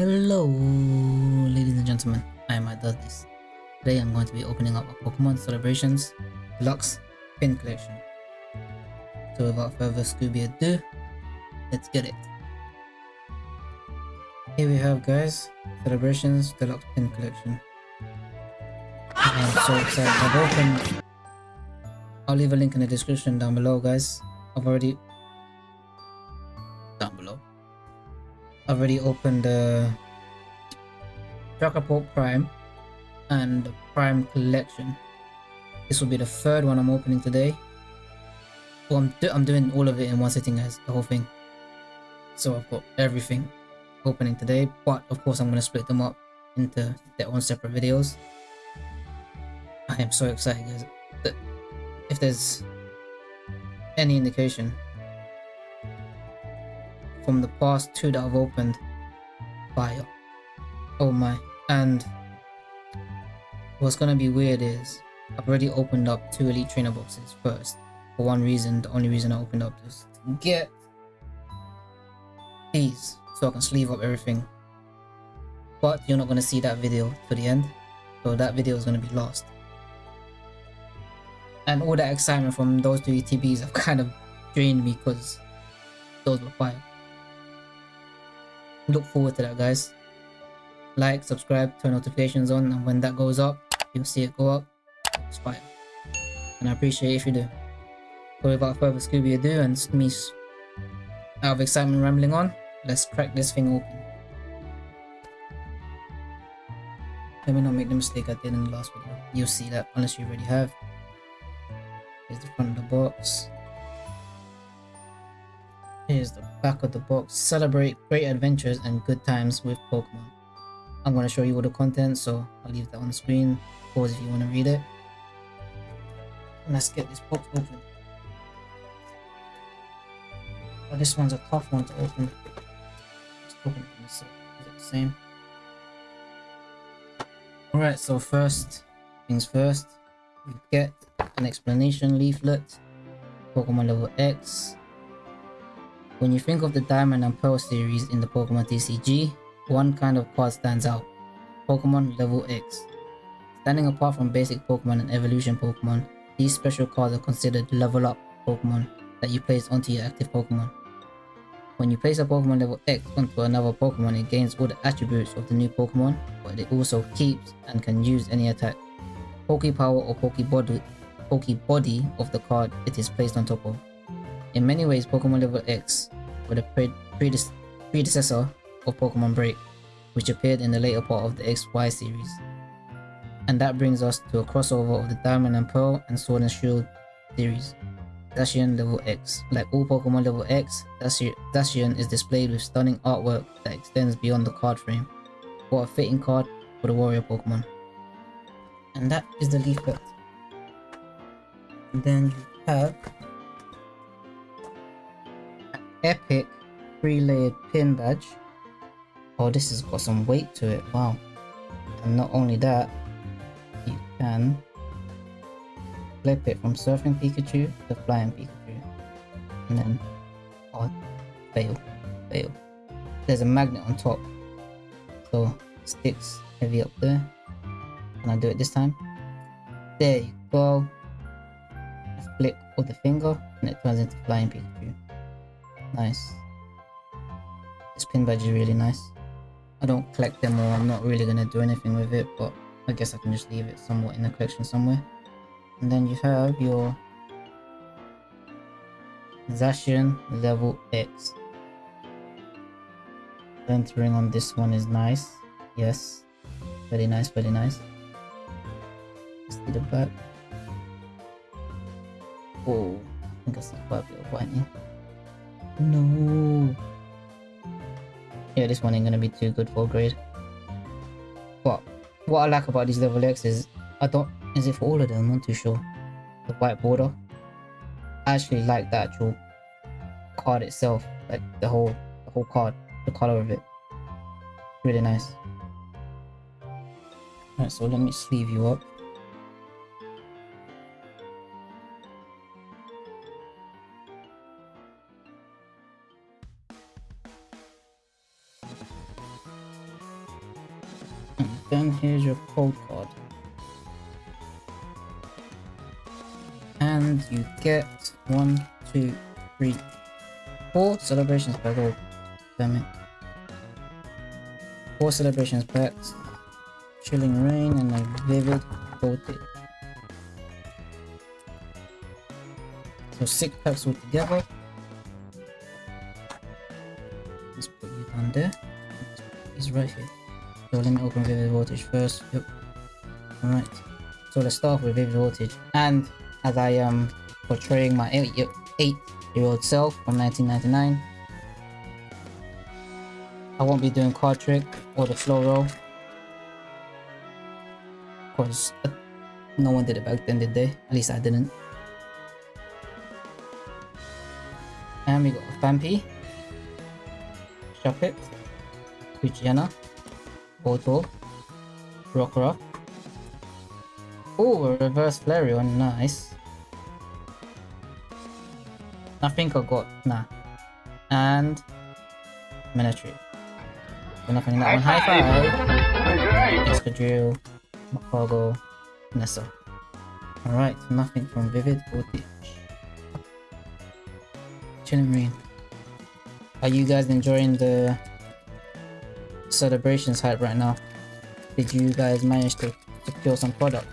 Hello, ladies and gentlemen. I am Does This. Today I'm going to be opening up a Pokemon Celebrations Deluxe Pin Collection. So without further Scooby ado, let's get it. Here we have guys, Celebrations Deluxe Pin Collection. I'm so excited. Uh, I've opened... I'll leave a link in the description down below guys. I've already... already opened the Dragapult Prime and the Prime Collection. This will be the third one I'm opening today. Well, I'm, do I'm doing all of it in one sitting guys, the whole thing. So I've got everything opening today, but of course I'm going to split them up into their own separate videos. I am so excited guys. If there's any indication from the past two that I've opened, fire. Oh my. And what's gonna be weird is I've already opened up two Elite Trainer boxes first. For one reason, the only reason I opened up is to get these so I can sleeve up everything. But you're not gonna see that video to the end. So that video is gonna be lost. And all that excitement from those two ETBs have kind of drained me because those were fire look forward to that guys. Like subscribe turn notifications on and when that goes up you'll see it go up. It's and i appreciate if you do. So without further scooby ado and me out of excitement rambling on let's crack this thing open. Let me not make the mistake i did in the last video. You'll see that unless you already have. Here's the front of the box Here's the back of the box. Celebrate great adventures and good times with Pokemon. I'm going to show you all the content, so I'll leave that on the screen. Pause if you want to read it. And Let's get this box open. Oh, this one's a tough one to open. Let's open Is it the same? Alright, so first things first, you get an explanation leaflet, Pokemon level X, when you think of the Diamond and Pearl series in the Pokemon TCG, one kind of card stands out. Pokemon Level X. Standing apart from basic Pokemon and evolution Pokemon, these special cards are considered level up Pokemon that you place onto your active Pokemon. When you place a Pokemon level X onto another Pokemon, it gains all the attributes of the new Pokemon, but it also keeps and can use any attack, Poke Power or Poké Body of the card it is placed on top of. In many ways, Pokemon Level X were the pre predecessor of Pokemon Break, which appeared in the later part of the XY series. And that brings us to a crossover of the Diamond and Pearl and Sword and Shield series. Zacian Level X. Like all Pokemon Level X, Zacian is displayed with stunning artwork that extends beyond the card frame. What a fitting card for the warrior Pokemon. And that is the leaflet. And then you have epic three-layered pin badge. Oh, this has got some weight to it. Wow. And not only that, you can flip it from Surfing Pikachu to Flying Pikachu. And then, oh, fail, fail. There's a magnet on top. So, sticks heavy up there. Can I do it this time? There you go. Flick of the finger and it turns into Flying Pikachu. Nice. This pin badge is really nice. I don't collect them or I'm not really gonna do anything with it, but I guess I can just leave it somewhat in the collection somewhere. And then you have your Zacian level X. Entering on this one is nice. Yes. Very nice, very nice. See the back. Oh, I think I see quite a bit of whitening. No. Yeah, this one ain't gonna be too good for grade. But what I like about these level X is I don't is it for all of them? I'm not too sure. The white border. I actually like the actual card itself, like the whole the whole card, the color of it. Really nice. Alright, so let me sleeve you up. Here's your code card. And you get one, two, three, four celebrations per gold. Damn it. Four celebrations packs. Chilling Reign and a Vivid Voltage. So six packs altogether. Let's put you down there. He's right here. So let me open Vivid Voltage first. Yep. Alright. So let's start with Vivid Voltage. And as I am portraying my 8 year, eight year old self from 1999, I won't be doing card trick or the slow roll. Because no one did it back then, did they? At least I didn't. And we got a Phanpy, Shuppet, Luciana, Boto, Rockruff. Oh, reverse Flareon, nice. Nothing I got, nah. And Military. We're not that one. High five! Escadrille, Macago, Nessa. Alright, nothing from Vivid or Ditch. Chilling Marine. Are you guys enjoying the celebrations hype right now? Did you guys manage to secure some product?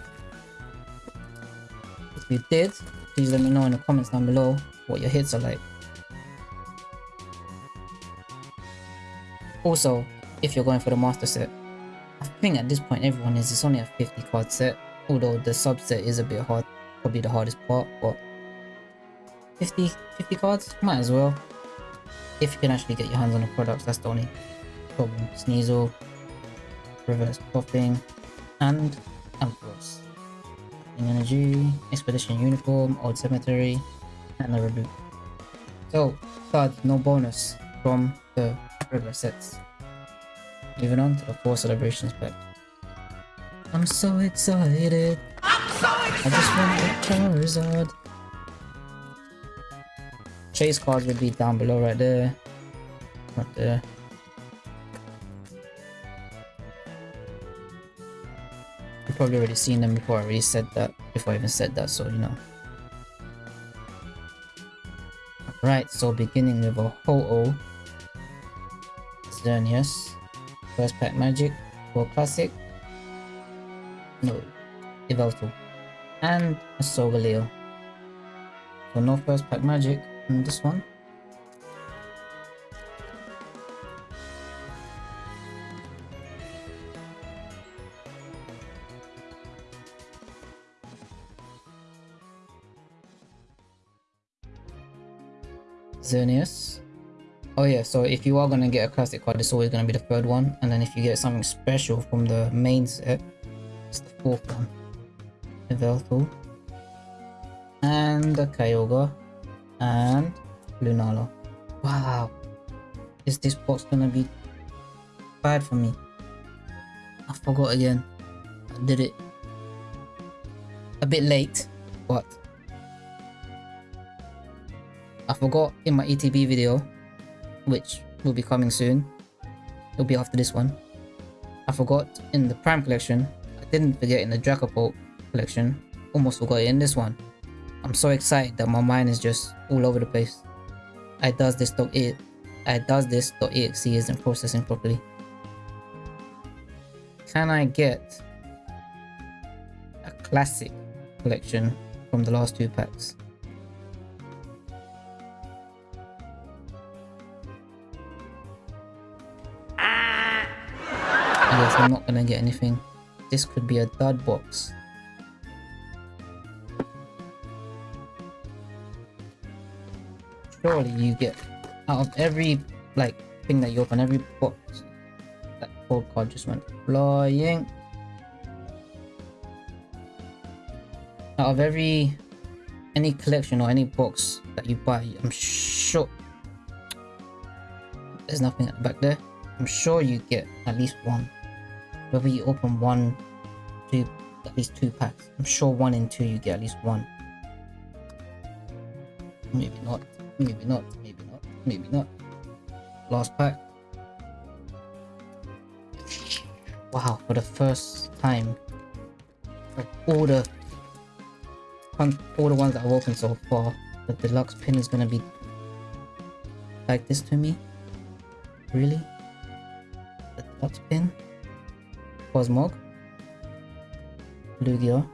If you did, please let me know in the comments down below what your hits are like. Also, if you're going for the master set, I think at this point everyone is, it's only a 50 card set, although the subset is a bit hard, probably the hardest part, but 50, 50 cards, might as well. If you can actually get your hands on the products, that's the only problem. Sneasel, Reverse Popping, and Ampharos. Energy, Expedition Uniform, Old Cemetery, and a reboot. So, card no bonus from the regular sets. Moving on to the four celebrations pack. I'm so excited. I'm so excited. I just want the Charizard. Chase cards would be down below right there. Right there. You've probably already seen them before I already said that, before I even said that, so you know. Right, so beginning with a Ho-Oh, Xerneas, First Pack Magic, for Classic, no, Yveltal, and a Solgaleo. So no First Pack Magic in this one. Xerneas. Oh yeah, so if you are gonna get a classic card, it's always gonna be the third one, and then if you get something special from the main set, it's the fourth one. Yveltal. And a Kyogre. And Lunala. Wow. Is this box gonna be bad for me? I forgot again. I did it a bit late, but I forgot in my ETB video, which will be coming soon. It'll be after this one. I forgot in the Prime collection. I didn't forget in the Dragapult collection. Almost forgot it in this one. I'm so excited that my mind is just all over the place. I does this dot it I does this dot exe isn't processing properly. Can I get a classic collection from the last two packs? I'm not gonna get anything. This could be a dud box. Surely you get out of every like thing that you open, every box, that code card just went flying. Out of every any collection or any box that you buy, I'm sure there's nothing back there. I'm sure you get at least one whether you open one, two, at least two packs. I'm sure one and two you get at least one. Maybe not, maybe not, maybe not, maybe not. Last pack. Wow, for the first time. Like all the all the ones that I've opened so far, the deluxe pin is gonna be like this to me. Really? The deluxe pin? Cosmog. Lugia.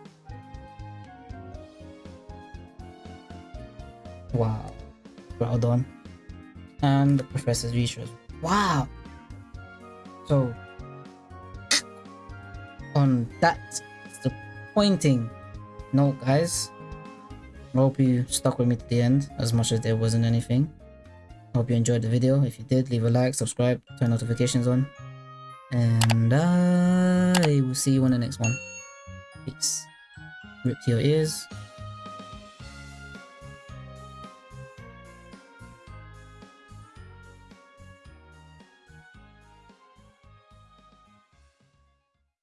Wow. Groudon. And the Professor's Research. Wow! So, on that disappointing note, guys, I hope you stuck with me to the end as much as there wasn't anything. I hope you enjoyed the video. If you did, leave a like, subscribe, turn notifications on. And I will see you on the next one. Peace. Rip to your ears.